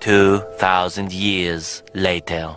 2,000 years later.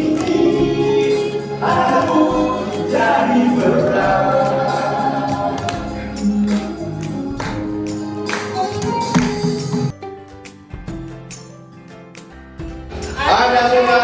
Ada